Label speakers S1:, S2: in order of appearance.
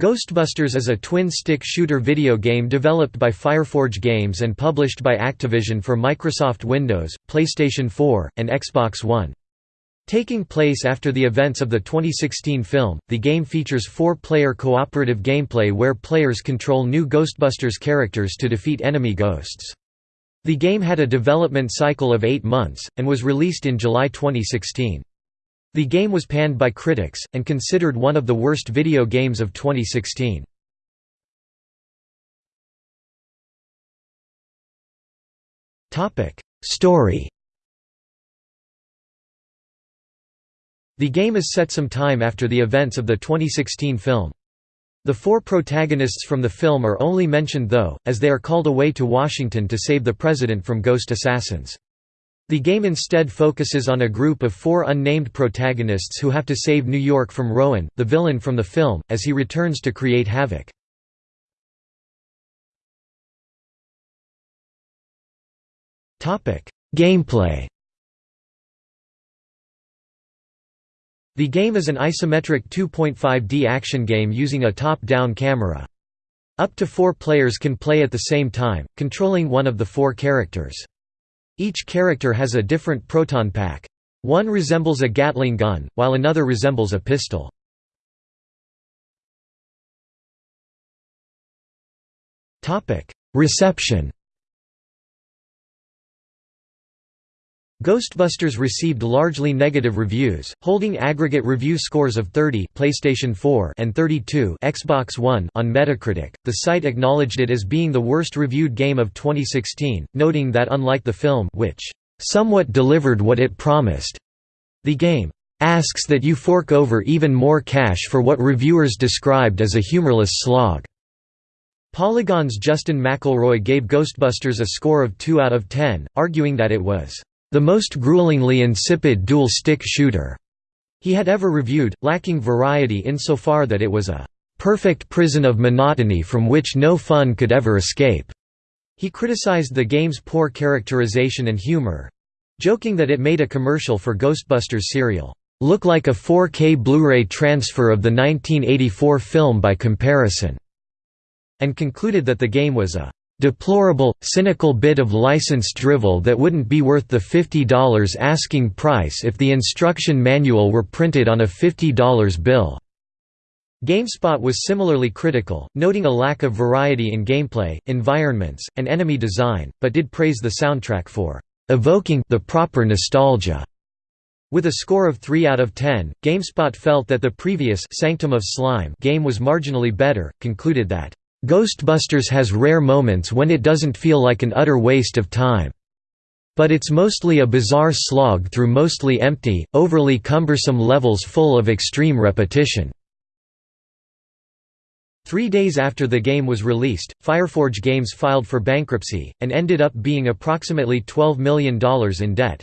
S1: Ghostbusters is a twin-stick shooter video game developed by Fireforge Games and published by Activision for Microsoft Windows, PlayStation 4, and Xbox One. Taking place after the events of the 2016 film, the game features four-player cooperative gameplay where players control new Ghostbusters characters to defeat enemy ghosts. The game had a development cycle of eight months, and was released in July 2016. The game was panned by critics, and considered one of the worst video games of 2016. Story The game is set some time after the events of the 2016 film. The four protagonists from the film are only mentioned though, as they are called away to Washington to save the president from ghost assassins. The game instead focuses on a group of four unnamed protagonists who have to save New York from Rowan, the villain from the film, as he returns to create havoc. Gameplay The game is an isometric 2.5D action game using a top-down camera. Up to four players can play at the same time, controlling one of the four characters. Each character has a different proton pack. One resembles a Gatling gun, while another resembles a pistol. Reception Ghostbusters received largely negative reviews, holding aggregate review scores of 30 PlayStation 4 and 32 Xbox One on Metacritic. The site acknowledged it as being the worst reviewed game of 2016, noting that unlike the film, which somewhat delivered what it promised, the game asks that you fork over even more cash for what reviewers described as a humorless slog. Polygon's Justin McElroy gave Ghostbusters a score of 2 out of 10, arguing that it was the most gruelingly insipid dual-stick shooter he had ever reviewed, lacking variety insofar that it was a perfect prison of monotony from which no fun could ever escape. He criticized the game's poor characterization and humor—joking that it made a commercial for Ghostbusters cereal, "...look like a 4K Blu-ray transfer of the 1984 film by comparison", and concluded that the game was a deplorable, cynical bit of licensed drivel that wouldn't be worth the $50 asking price if the instruction manual were printed on a $50 bill." GameSpot was similarly critical, noting a lack of variety in gameplay, environments, and enemy design, but did praise the soundtrack for evoking the proper nostalgia. With a score of 3 out of 10, GameSpot felt that the previous Sanctum of Slime game was marginally better, concluded that Ghostbusters has rare moments when it doesn't feel like an utter waste of time. But it's mostly a bizarre slog through mostly empty, overly cumbersome levels full of extreme repetition. Three days after the game was released, Fireforge Games filed for bankruptcy, and ended up being approximately $12 million in debt.